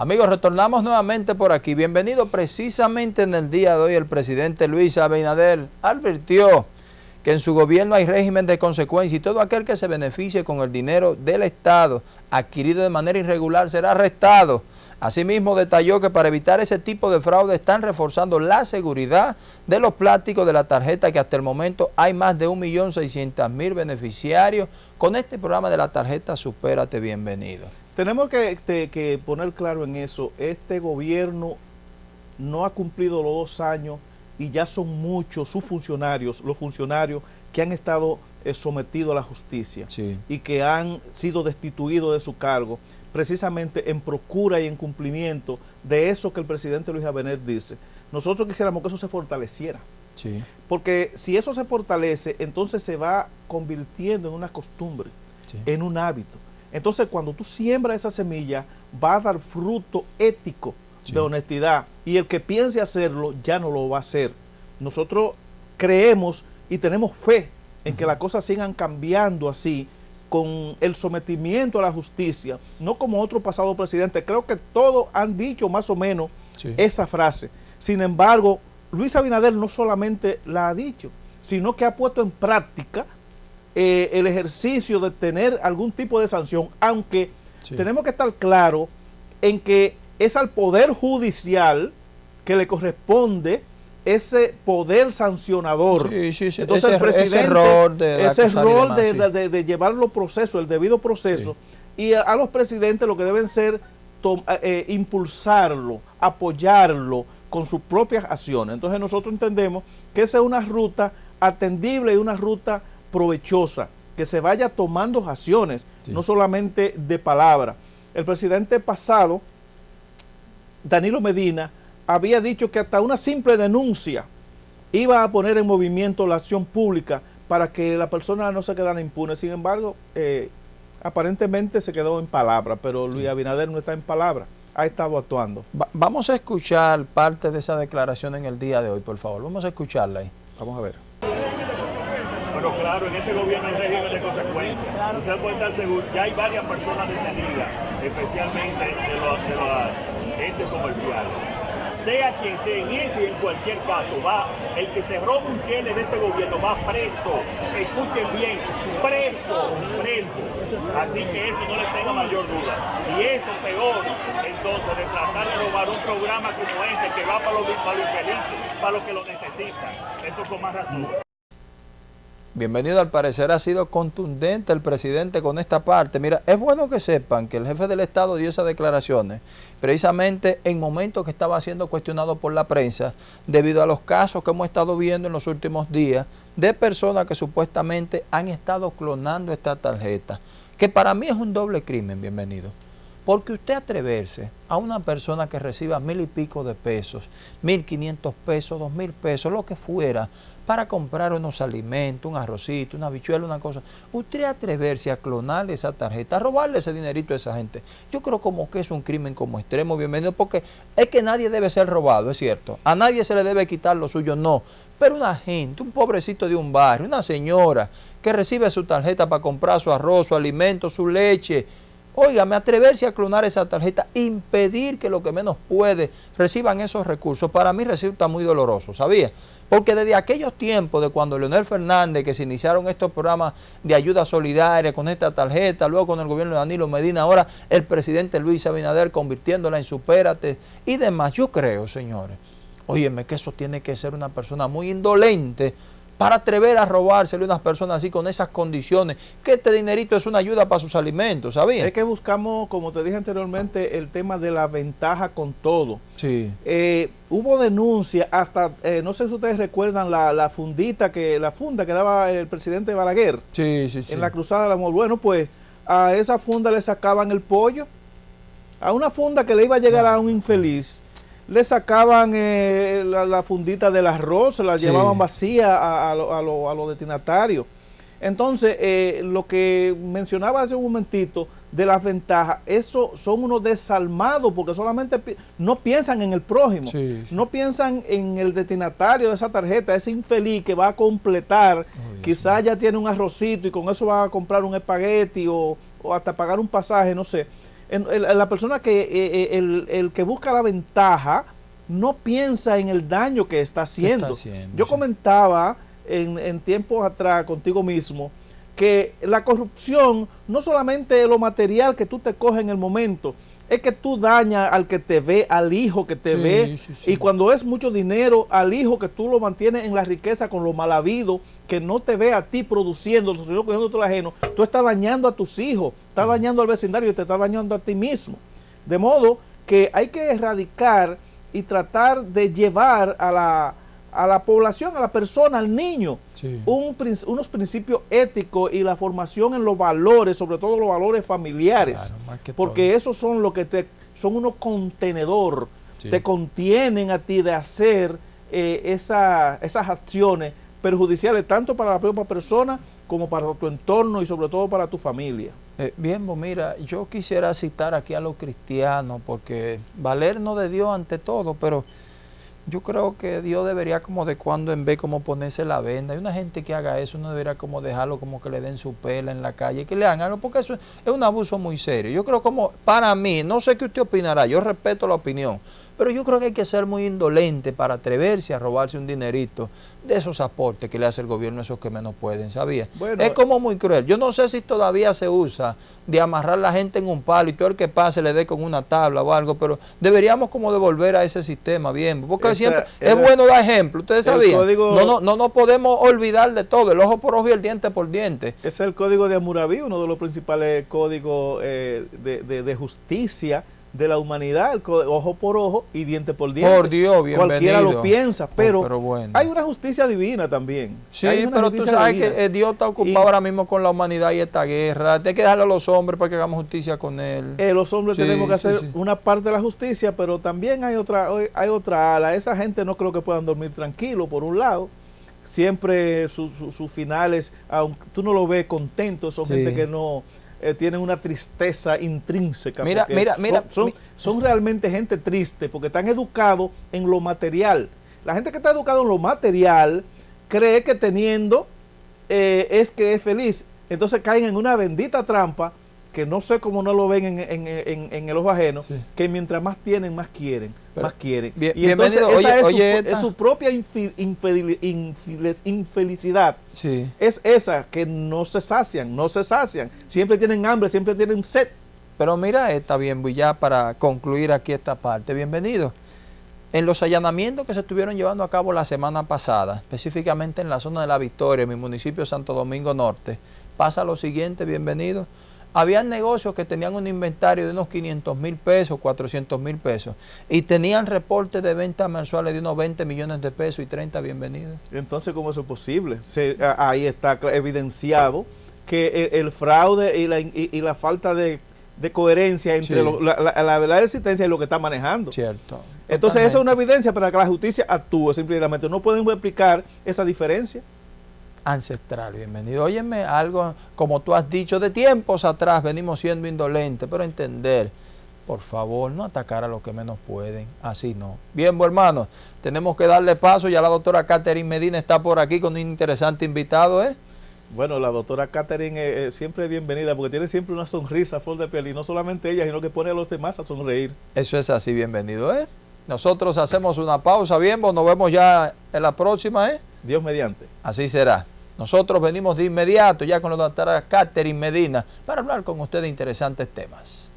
Amigos, retornamos nuevamente por aquí. Bienvenido precisamente en el día de hoy el presidente Luis Abinader advirtió que en su gobierno hay régimen de consecuencia y todo aquel que se beneficie con el dinero del Estado adquirido de manera irregular será arrestado. Asimismo, detalló que para evitar ese tipo de fraude están reforzando la seguridad de los plásticos de la tarjeta, que hasta el momento hay más de 1.600.000 beneficiarios. Con este programa de la tarjeta Supérate Bienvenido. Tenemos que, poner claro en eso, este gobierno no ha cumplido los dos años y ya son muchos sus funcionarios, los funcionarios que han estado eh, sometidos a la justicia y que han sido destituidos de su cargo, precisamente en procura y en cumplimiento de eso que el presidente Luis Abinер dice. Nosotros quisiéramos que eso se fortaleciera. Porque si eso se fortalece, entonces se va convirtiendo en una costumbre, en un hábito. Entonces, cuando tú siembras esa semilla, va a dar fruto ético de honestidad. Y el que piense hacerlo, ya no lo va a hacer. Nosotros creemos y tenemos fe en que las cosas sigan cambiando así, con el sometimiento a la justicia, no como otro pasado presidente. Creo que todos han dicho más o menos esa frase. Sin embargo, Luis Abinader no solamente la ha dicho, sino que ha puesto en práctica eh, el ejercicio de tener algún tipo de sanción, aunque tenemos que estar claros en que es al Poder Judicial que le corresponde ese poder sancionador. Entonces el presidente, ese rol de, ese rol de, llevar los procesos, el debido proceso, y a, los presidentes lo que deben ser eh, impulsarlo, apoyarlo con sus propias acciones. Entonces nosotros entendemos que esa es una ruta atendible y una ruta provechosa, que se vaya tomando acciones, no solamente de palabra. El presidente pasado, Danilo Medina, había dicho que hasta una simple denuncia iba a poner en movimiento la acción pública para que la persona no se quedara impune. Sin embargo, eh, aparentemente se quedó en palabra, pero Luis Abinader no está en palabra, ha estado actuando. vamos a escuchar parte de esa declaración en el día de hoy, por favor. Vamos a escucharla ahí. Vamos a ver. Pero claro, en ese gobierno hay régimen de consecuencias. Usted puede estar seguro, ya hay varias personas detenidas, especialmente de los, de los entes comerciales. Sea quien sea, en ese y en cualquier caso, va el que se roba un chile de ese gobierno va preso. Escuchen bien, preso, preso. Así que eso no les tenga mayor duda. Y eso peor, entonces, de tratar de robar un programa como este que va para los, para los infelices, para los que lo necesitan. Eso con más razón. Bienvenido, al parecer ha sido contundente el presidente con esta parte. Mira, es bueno que sepan que el jefe del Estado dio esas declaraciones precisamente en momentos que estaba siendo cuestionado por la prensa debido a los casos que hemos estado viendo en los últimos días de personas que supuestamente han estado clonando esta tarjeta, que para mí es un doble crimen, bienvenido. Porque usted atreverse a una persona que reciba mil y pico de pesos, mil quinientos pesos, dos mil pesos, lo que fuera, para comprar unos alimentos, un arrocito, una bichuela, una cosa, usted atreverse a clonarle esa tarjeta, a robarle ese dinerito a esa gente, yo creo como que es un crimen como extremo, bienvenido, porque es que nadie debe ser robado, es cierto, a nadie se le debe quitar lo suyo, no, pero una gente, un pobrecito de un barrio, una señora que recibe su tarjeta para comprar su arroz, su alimento, su leche, me atreverse a clonar esa tarjeta, impedir que lo que menos puede reciban esos recursos, para mí resulta muy doloroso, ¿sabía? Porque desde aquellos tiempos de cuando Leonel Fernández, que se iniciaron estos programas de ayuda solidaria con esta tarjeta, luego con el gobierno de Danilo Medina, ahora el presidente Luis Abinader convirtiéndola en supérate y demás, yo creo, señores, óyeme que eso tiene que ser una persona muy indolente para atrever a robárselo a unas personas así con esas condiciones, que este dinerito es una ayuda para sus alimentos, ¿sabían? Es que buscamos, como te dije anteriormente, el tema de la ventaja con todo. Sí. Eh, hubo denuncia hasta, eh, no sé si ustedes recuerdan la, fundita, que la funda que daba el presidente Balaguer. Sí, sí, sí. En la Cruzada del Amor. Bueno, pues a esa funda le sacaban el pollo, a una funda que le iba a llegar a un infeliz le sacaban eh, la, fundita del arroz, se la llevaban vacía a, a los destinatarios. Entonces, eh, lo que mencionaba hace un momentito de las ventajas, eso son unos desalmados porque solamente no piensan en el prójimo, no piensan en el destinatario de esa tarjeta, ese infeliz que va a completar, quizás ya tiene un arrocito y con eso va a comprar un espagueti o, o hasta pagar un pasaje, no sé. La persona que, eh, eh, el, el, que busca la ventaja, no piensa en el daño que está haciendo. Yo comentaba en, en tiempos atrás contigo mismo, que la corrupción no solamente es lo material que tú te coges en el momento, es que tú dañas al que te ve, al hijo que te ve, y cuando es mucho dinero, al hijo que tú lo mantienes en la riqueza con lo mal habido, que no te ve a ti produciendo, sino cogiendo todo ajeno, tú estás dañando a tus hijos, estás dañando al vecindario y te estás dañando a ti mismo. De modo que hay que erradicar y tratar de llevar a la, a la población, a la persona, al niño, unos principios éticos y la formación en los valores, sobre todo los valores familiares, porque esos son lo que te son unos contenedor, te contienen a ti de hacer eh, esas acciones perjudiciales tanto para la propia persona como para tu entorno y sobre todo para tu familia. Eh, bien, pues mira, yo quisiera citar aquí a los cristianos porque valernos de Dios ante todo, pero yo creo que Dios debería como de cuando en vez como ponerse la venda. Hay una gente que haga eso, no debería como dejarlo como que le den su pela en la calle, que le hagan algo, porque eso es un abuso muy serio. Yo creo como, para mí, no sé qué usted opinará, yo respeto la opinión, pero yo creo que hay que ser muy indolente para atreverse a robarse un dinerito de esos aportes que le hace el gobierno a esos que menos pueden, ¿sabía? es como muy cruel. Yo no sé si todavía se usa de amarrar a la gente en un palo y todo el que pase le dé con una tabla o algo, pero deberíamos como devolver a ese sistema bien, porque siempre es bueno dar ejemplo, ustedes sabían. no, no, no nos podemos olvidar de todo, el ojo por ojo y el diente por diente. Es el código de Amurabi, uno de los principales códigos eh, de, de justicia de la humanidad, ojo por ojo y diente por diente. Por Dios, bienvenido. Cualquiera lo piensa, oh, pero, hay una justicia divina también. Sí, pero tú sabes que eh, Dios está ocupado ahora mismo con la humanidad y esta guerra. Hay que dejarle a los hombres para que hagamos justicia con él. Eh, los hombres tenemos que hacer una parte de la justicia, pero también hay otra, hay otra ala. Esa gente no creo que puedan dormir tranquilo, por un lado siempre sus finales, aunque tú no lo ves contento, son gente que no, eh, tienen una tristeza intrínseca. Mira, mira, mira. Son, son, realmente gente triste porque están educados en lo material. La gente que está educada en lo material cree que teniendo eh, es que es feliz. Entonces caen en una bendita trampa que no sé cómo no lo ven en, en, en, el ojo ajeno, que mientras más tienen, más quieren, más quieren. y entonces esa es, su, propia infelicidad. Es esa que no se sacian, no se sacian. Siempre tienen hambre, siempre tienen sed. Pero mira esta bien, ya para concluir aquí esta parte. Bienvenido. En los allanamientos que se estuvieron llevando a cabo la semana pasada, específicamente en la zona de La Victoria, en mi municipio Santo Domingo Norte, pasa lo siguiente, bienvenido habían negocios que tenían un inventario de unos 500 mil pesos, 400 mil pesos, y tenían reportes de ventas mensuales de unos 20 millones de pesos y 30 bienvenidos. Entonces, ¿cómo eso es posible? ahí está evidenciado que el, fraude y la, y, la falta de, coherencia entre la, la, verdad de existencia y lo que está manejando. Cierto. Entonces, eso es una evidencia para que la justicia actúe simplemente. No pueden explicar esa diferencia ancestral. Bienvenido. Óyeme, algo como tú has dicho, de tiempos atrás venimos siendo indolentes, pero entender, por favor, no atacar a los que menos pueden. Así no. Bien, pues, hermanos, tenemos que darle paso. Ya la doctora Catherine Medina está por aquí con un interesante invitado, ¿eh? Bueno, la doctora Catherine es, siempre bienvenida porque tiene siempre una sonrisa full de piel y no solamente ella, sino que pone a los demás a sonreír. Eso es así, bienvenido, ¿eh? Nosotros hacemos una pausa, bien, pues nos vemos ya en la próxima, ¿eh? Dios mediante. Así será. Nosotros venimos de inmediato ya con la doctora Catherine Medina para hablar con ustedes de interesantes temas.